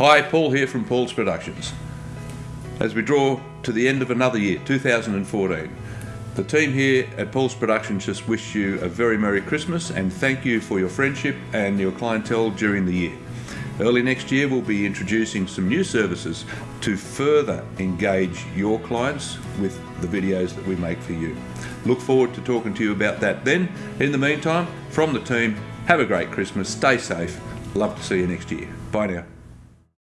Hi, Paul here from Paul's Productions. As we draw to the end of another year, 2014, the team here at Paul's Productions just wish you a very Merry Christmas and thank you for your friendship and your clientele during the year. Early next year, we'll be introducing some new services to further engage your clients with the videos that we make for you. Look forward to talking to you about that then. In the meantime, from the team, have a great Christmas, stay safe, love to see you next year. Bye now.